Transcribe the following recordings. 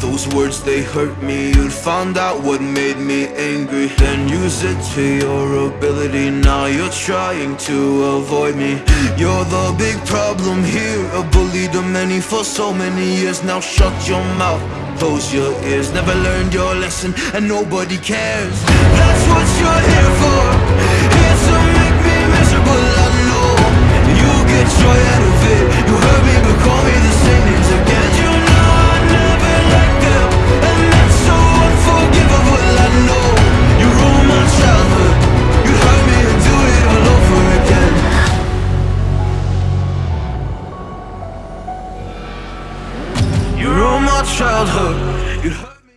those words they hurt me. You'd found out what made me angry. Then use it to your ability. Now you're trying to avoid me. You're the big problem here. A bully to many for so many years. Now shut your mouth, close your ears. Never learned your lesson. And nobody cares. That's what you're here for. Here to make me miserable, I know You get joy out of it. You hurt me but call me the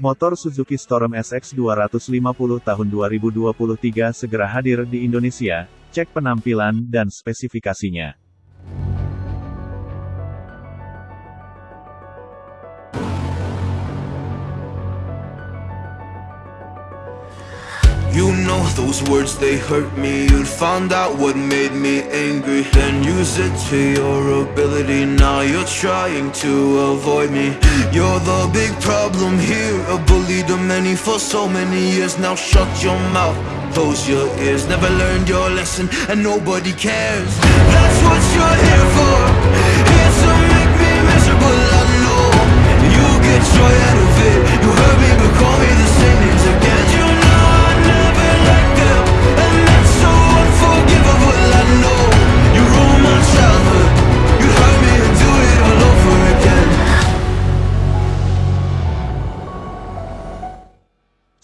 Motor Suzuki Storm SX 250 tahun 2023 segera hadir di Indonesia, cek penampilan dan spesifikasinya. Know those words they hurt me You'd found out what made me angry. Then use it to your ability. Now you're trying to avoid me. You're the big problem here. A bully to many for so many years. Now shut your mouth, close your ears. Never learned your lesson and nobody cares. That's what you're here for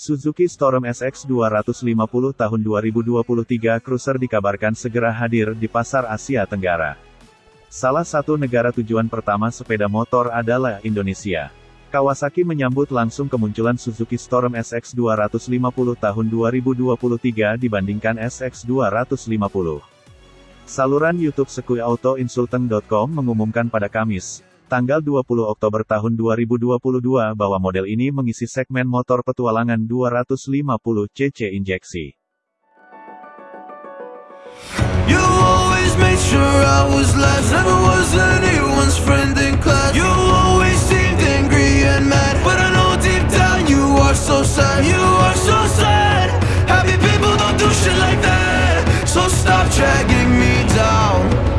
Suzuki Storm SX 250 tahun 2023 Cruiser dikabarkan segera hadir di pasar Asia Tenggara. Salah satu negara tujuan pertama sepeda motor adalah Indonesia. Kawasaki menyambut langsung kemunculan Suzuki Storm SX 250 tahun 2023 dibandingkan SX 250. Saluran YouTube sekuiautoinsulting.com mengumumkan pada Kamis, tanggal 20 Oktober tahun 2022 bahwa model ini mengisi segmen motor petualangan 250 cc injeksi.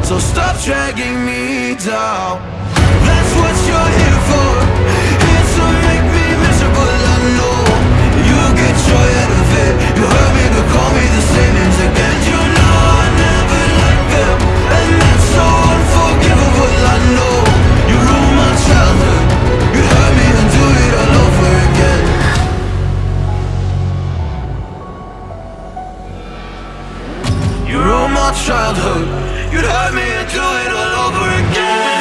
So stop dragging me down childhood. You'd hurt me do it all over again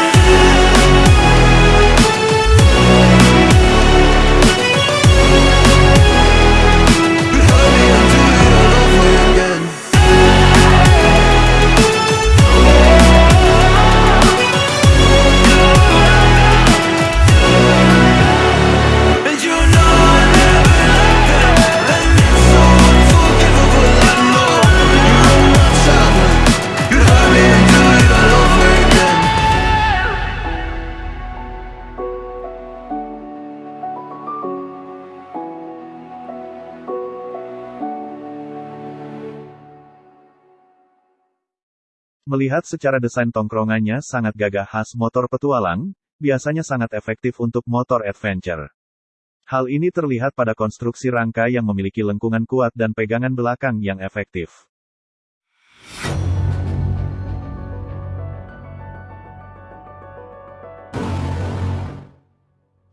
Melihat secara desain tongkrongannya sangat gagah khas motor petualang, biasanya sangat efektif untuk motor adventure. Hal ini terlihat pada konstruksi rangka yang memiliki lengkungan kuat dan pegangan belakang yang efektif.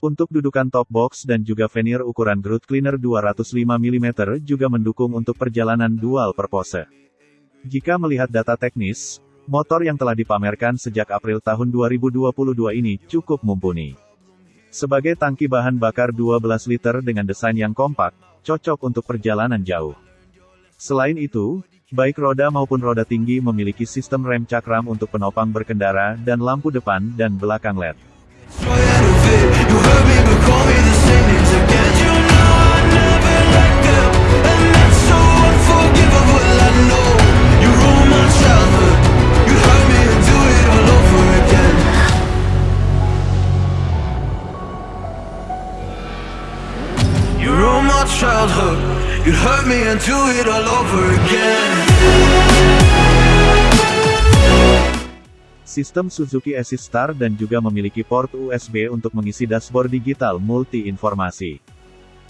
Untuk dudukan top box dan juga veneer ukuran groove cleaner 205 mm juga mendukung untuk perjalanan dual purpose. Jika melihat data teknis, motor yang telah dipamerkan sejak April tahun 2022 ini cukup mumpuni. Sebagai tangki bahan bakar 12 liter dengan desain yang kompak, cocok untuk perjalanan jauh. Selain itu, baik roda maupun roda tinggi memiliki sistem rem cakram untuk penopang berkendara dan lampu depan dan belakang LED. Sistem Suzuki Assist Star dan juga memiliki port USB untuk mengisi dashboard digital multi-informasi.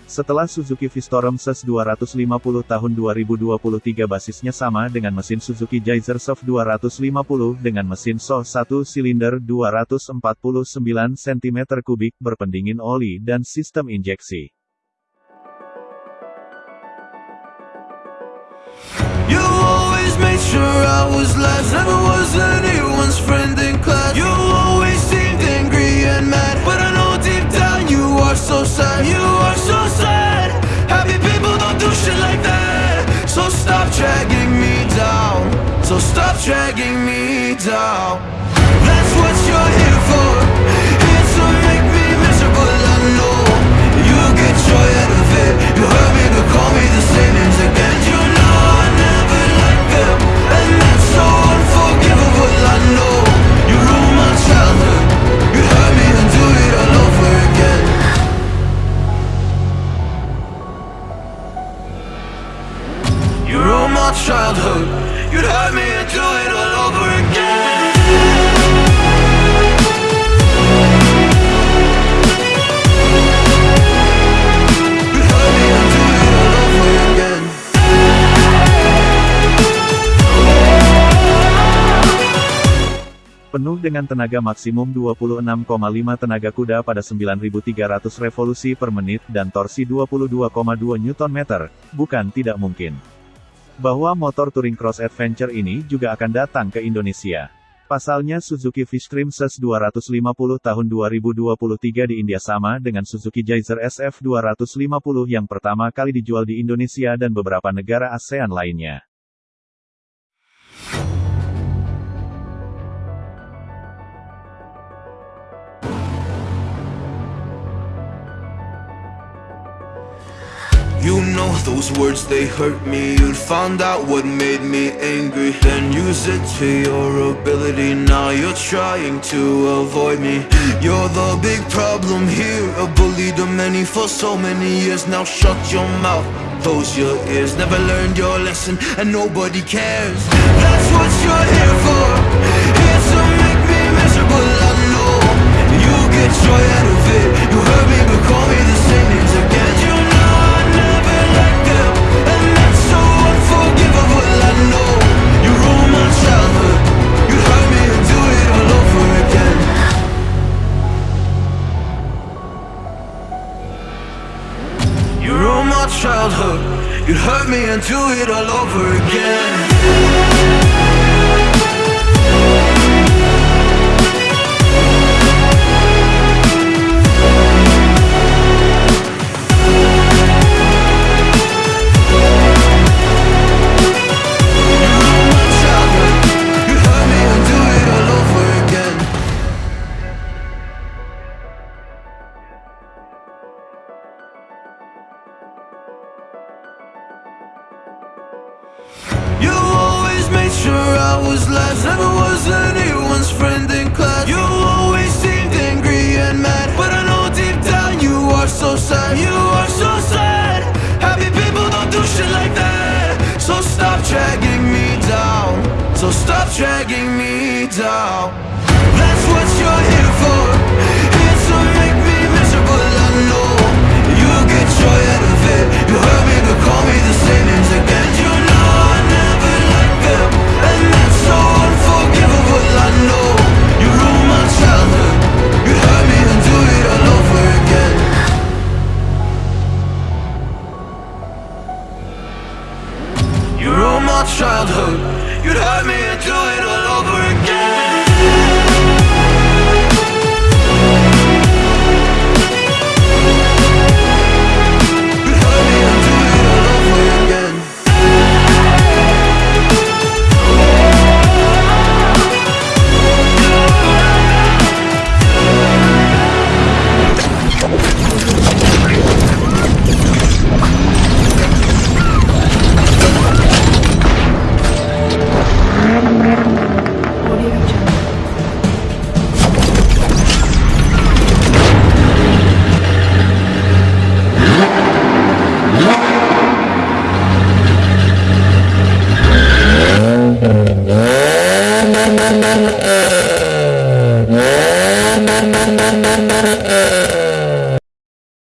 Setelah Suzuki Vistorum SES 250 tahun 2023 basisnya sama dengan mesin Suzuki Geyser Soft 250 dengan mesin SO 1 silinder 249 cm3 berpendingin oli dan sistem injeksi. You always made sure I was last, never was anyone's friend in class. You always seemed angry and mad, but I know deep down you are so sad. You are so sad. Happy people don't do shit like that. So stop dragging me down. So stop dragging me down. Childhood. You'd me and do it all over again. Penuh dengan tenaga maksimum 26,5 tenaga kuda pada 9300 revolusi per menit dan torsi 22,2 Nm, bukan tidak mungkin. Bahwa motor Touring Cross Adventure ini juga akan datang ke Indonesia. Pasalnya Suzuki Fishstream SES 250 tahun 2023 di India sama dengan Suzuki Geyser SF 250 yang pertama kali dijual di Indonesia dan beberapa negara ASEAN lainnya. Those words, they hurt me. You found out what made me angry. Then use it to your ability. Now you're trying to avoid me. You're the big problem here. A bully to many for so many years. Now shut your mouth, close your ears. Never learned your lesson. And nobody cares. That's what you're here for childhood. You'd hurt me and do it all over again Stop dragging me down. That's what you're here for. Here to make me miserable I know. You get joy out of it. You me but call me the same names again. You them. And that's so unforgivable I know. You ruined my childhood. You hurt me and do it all over again. You ruined my childhood You'd have me do it all